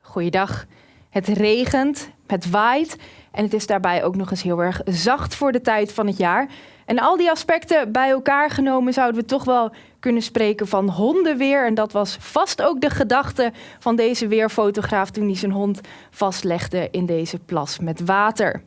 Goeiedag. Het regent, het waait en het is daarbij ook nog eens heel erg zacht voor de tijd van het jaar. En al die aspecten bij elkaar genomen zouden we toch wel kunnen spreken van hondenweer. En dat was vast ook de gedachte van deze weerfotograaf toen hij zijn hond vastlegde in deze plas met water.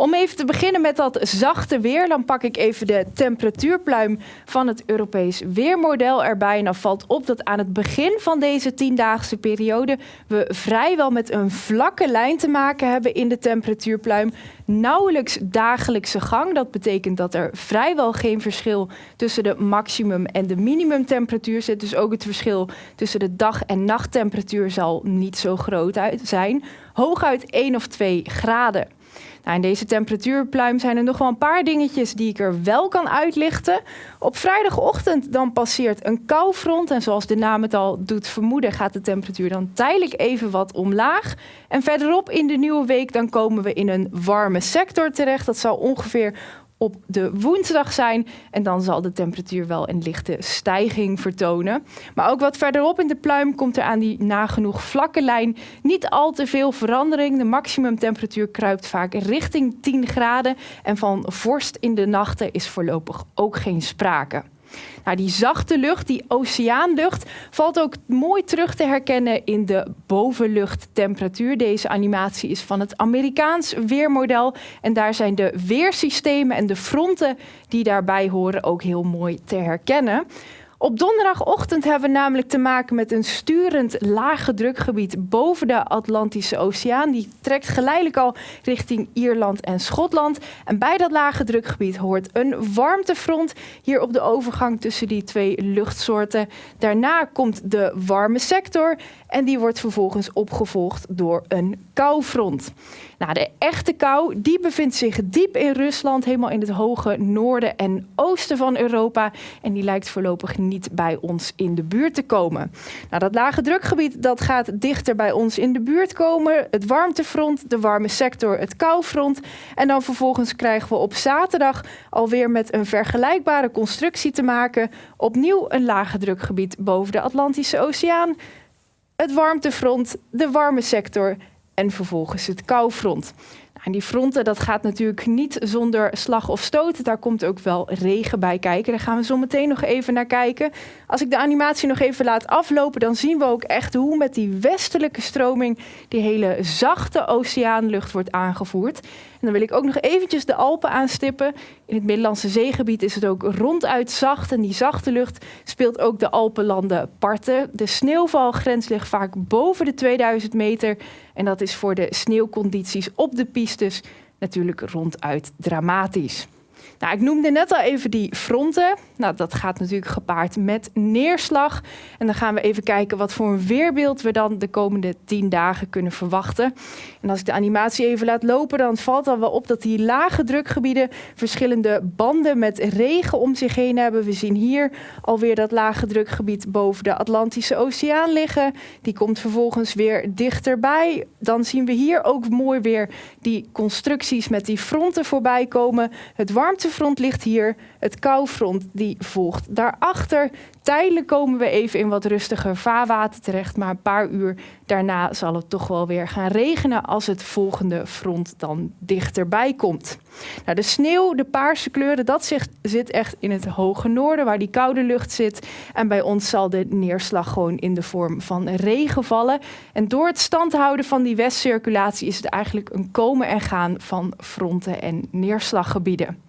Om even te beginnen met dat zachte weer, dan pak ik even de temperatuurpluim van het Europees Weermodel erbij. En dan valt op dat aan het begin van deze tiendaagse periode we vrijwel met een vlakke lijn te maken hebben in de temperatuurpluim. Nauwelijks dagelijkse gang. Dat betekent dat er vrijwel geen verschil tussen de maximum en de minimumtemperatuur zit. Dus ook het verschil tussen de dag- en nachttemperatuur zal niet zo groot zijn. Hooguit 1 of 2 graden. Nou, in deze temperatuurpluim zijn er nog wel een paar dingetjes die ik er wel kan uitlichten. Op vrijdagochtend dan passeert een koufront en zoals de naam het al doet vermoeden gaat de temperatuur dan tijdelijk even wat omlaag. En verderop in de nieuwe week dan komen we in een warme sector terecht. Dat zal ongeveer op de woensdag zijn. En dan zal de temperatuur wel een lichte stijging vertonen. Maar ook wat verderop in de pluim komt er aan die nagenoeg vlakke lijn niet al te veel verandering. De maximumtemperatuur kruipt vaak richting 10 graden. En van vorst in de nachten is voorlopig ook geen sprake. Nou, die zachte lucht, die oceaanlucht, valt ook mooi terug te herkennen in de bovenluchttemperatuur. Deze animatie is van het Amerikaans weermodel. En daar zijn de weersystemen en de fronten die daarbij horen ook heel mooi te herkennen. Op donderdagochtend hebben we namelijk te maken met een sturend lage drukgebied boven de Atlantische Oceaan. Die trekt geleidelijk al richting Ierland en Schotland. En bij dat lage drukgebied hoort een warmtefront hier op de overgang tussen die twee luchtsoorten. Daarna komt de warme sector en die wordt vervolgens opgevolgd door een koufront. Nou, de echte kou die bevindt zich diep in Rusland, helemaal in het hoge noorden en oosten van Europa. En die lijkt voorlopig niet bij ons in de buurt te komen. Nou, dat lage drukgebied dat gaat dichter bij ons in de buurt komen. Het warmtefront, de warme sector, het koufront. En dan vervolgens krijgen we op zaterdag alweer met een vergelijkbare constructie te maken. Opnieuw een lage drukgebied boven de Atlantische Oceaan het warmtefront, de warme sector en vervolgens het koufront. Nou, en die fronten, dat gaat natuurlijk niet zonder slag of stoot. Daar komt ook wel regen bij kijken. Daar gaan we zo meteen nog even naar kijken. Als ik de animatie nog even laat aflopen, dan zien we ook echt hoe met die westelijke stroming die hele zachte oceaanlucht wordt aangevoerd. Dan wil ik ook nog eventjes de Alpen aanstippen. In het Middellandse zeegebied is het ook ronduit zacht. En die zachte lucht speelt ook de Alpenlanden parten. De sneeuwvalgrens ligt vaak boven de 2000 meter. En dat is voor de sneeuwcondities op de pistes natuurlijk ronduit dramatisch. Nou, ik noemde net al even die fronten. Nou, dat gaat natuurlijk gepaard met neerslag. En dan gaan we even kijken wat voor een weerbeeld we dan de komende tien dagen kunnen verwachten. En als ik de animatie even laat lopen, dan valt al wel op dat die lage drukgebieden verschillende banden met regen om zich heen hebben. We zien hier alweer dat lage drukgebied boven de Atlantische Oceaan liggen. Die komt vervolgens weer dichterbij. Dan zien we hier ook mooi weer die constructies met die fronten voorbij komen. Het warmte front ligt hier, het koufront die volgt daarachter. Tijdelijk komen we even in wat rustiger vaarwater terecht, maar een paar uur daarna zal het toch wel weer gaan regenen als het volgende front dan dichterbij komt. Nou, de sneeuw, de paarse kleuren, dat zit echt in het hoge noorden waar die koude lucht zit. En bij ons zal de neerslag gewoon in de vorm van regen vallen. En door het standhouden van die westcirculatie is het eigenlijk een komen en gaan van fronten en neerslaggebieden.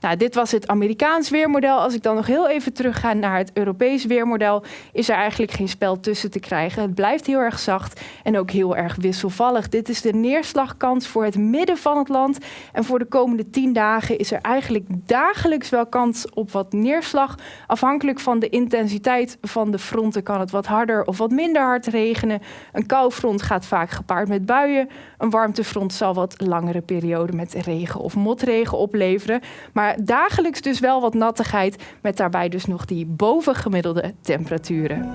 Nou, dit was het Amerikaans weermodel. Als ik dan nog heel even terugga naar het Europees weermodel, is er eigenlijk geen spel tussen te krijgen. Het blijft heel erg zacht en ook heel erg wisselvallig. Dit is de neerslagkans voor het midden van het land. En voor de komende tien dagen is er eigenlijk dagelijks wel kans op wat neerslag. Afhankelijk van de intensiteit van de fronten kan het wat harder of wat minder hard regenen. Een koufront gaat vaak gepaard met buien. Een warmtefront zal wat langere perioden met regen of motregen opleveren. Maar dagelijks dus wel wat nattigheid met daarbij dus nog die bovengemiddelde temperaturen.